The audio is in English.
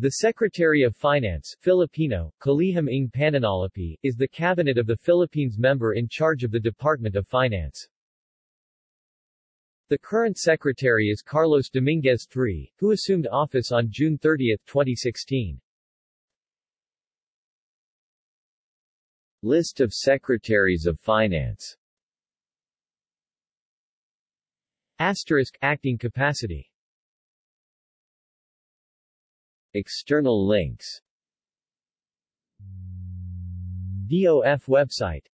The Secretary of Finance Filipino, Kalihim ng Pananalapi, is the cabinet of the Philippines member in charge of the Department of Finance. The current secretary is Carlos Dominguez III, who assumed office on June 30, 2016. List of Secretaries of Finance Asterisk Acting capacity External links. DOF website